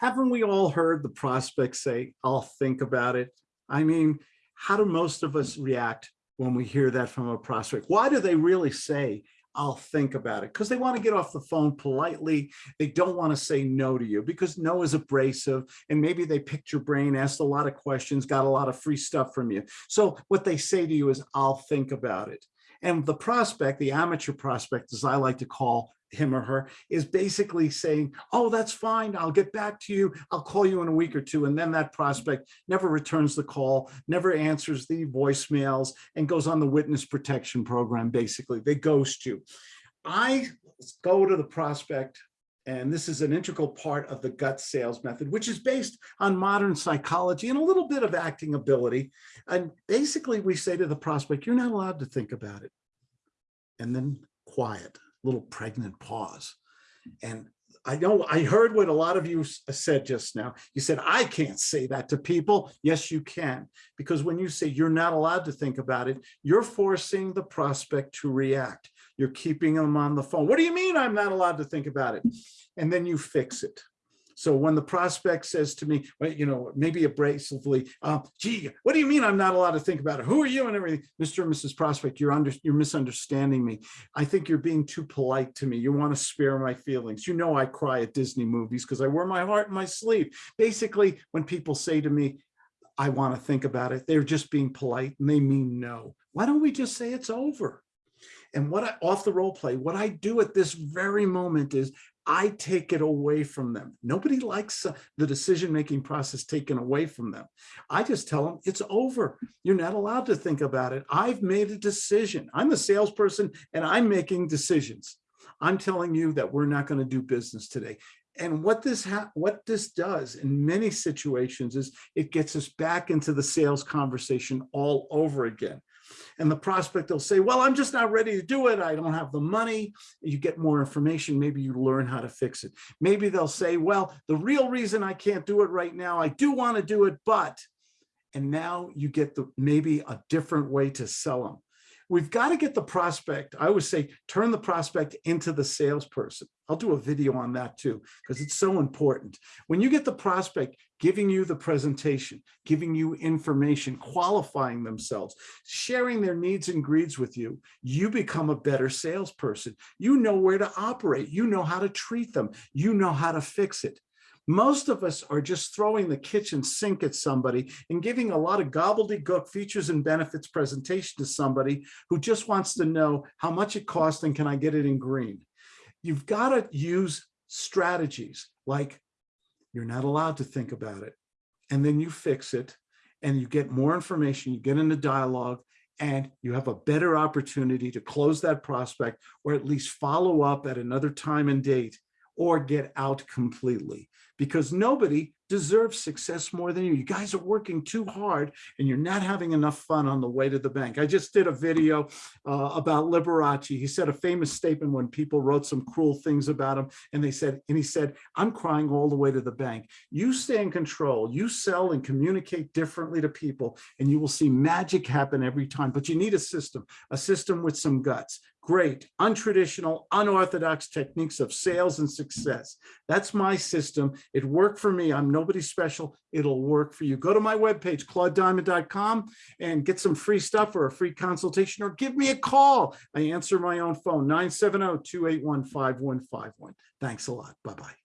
haven't we all heard the prospect say, I'll think about it? I mean, how do most of us react when we hear that from a prospect? Why do they really say, I'll think about it? Because they want to get off the phone politely. They don't want to say no to you because no is abrasive. And maybe they picked your brain, asked a lot of questions, got a lot of free stuff from you. So what they say to you is, I'll think about it. And the prospect, the amateur prospect, as I like to call him or her, is basically saying, oh, that's fine. I'll get back to you. I'll call you in a week or two. And then that prospect never returns the call, never answers the voicemails and goes on the witness protection program. Basically, they ghost you. I go to the prospect and this is an integral part of the gut sales method, which is based on modern psychology and a little bit of acting ability. And basically we say to the prospect, you're not allowed to think about it. And then quiet, little pregnant pause. And I know I heard what a lot of you uh, said just now. You said, I can't say that to people. Yes, you can. Because when you say you're not allowed to think about it, you're forcing the prospect to react. You're keeping them on the phone. What do you mean I'm not allowed to think about it? And then you fix it. So when the prospect says to me, you know, maybe abrasively, uh, gee, what do you mean I'm not allowed to think about it? Who are you and everything? Mr. and Mrs. Prospect, you're under, you're misunderstanding me. I think you're being too polite to me. You want to spare my feelings. You know I cry at Disney movies because I wear my heart in my sleeve. Basically, when people say to me, I want to think about it, they're just being polite and they mean no. Why don't we just say it's over? And what I, off the role play, what I do at this very moment is I take it away from them. Nobody likes uh, the decision-making process taken away from them. I just tell them it's over. You're not allowed to think about it. I've made a decision. I'm the salesperson and I'm making decisions. I'm telling you that we're not going to do business today. And what this what this does in many situations is it gets us back into the sales conversation all over again. And the prospect will say, well, I'm just not ready to do it. I don't have the money. You get more information. Maybe you learn how to fix it. Maybe they'll say, well, the real reason I can't do it right now, I do want to do it, but, and now you get the maybe a different way to sell them we've got to get the prospect. I always say, turn the prospect into the salesperson. I'll do a video on that too, because it's so important. When you get the prospect giving you the presentation, giving you information, qualifying themselves, sharing their needs and greeds with you, you become a better salesperson. You know where to operate. You know how to treat them. You know how to fix it. Most of us are just throwing the kitchen sink at somebody and giving a lot of gobbledygook features and benefits presentation to somebody who just wants to know how much it costs and can I get it in green. You've got to use strategies like you're not allowed to think about it. And then you fix it and you get more information, you get into dialogue and you have a better opportunity to close that prospect or at least follow up at another time and date or get out completely because nobody deserves success more than you. You guys are working too hard and you're not having enough fun on the way to the bank. I just did a video uh, about Liberace. He said a famous statement when people wrote some cruel things about him and they said, and he said, I'm crying all the way to the bank. You stay in control, you sell and communicate differently to people and you will see magic happen every time, but you need a system, a system with some guts great, untraditional, unorthodox techniques of sales and success. That's my system. It worked for me. I'm nobody special. It'll work for you. Go to my webpage, claudediamond.com and get some free stuff or a free consultation or give me a call. I answer my own phone, 970-281-5151. Thanks a lot. Bye-bye.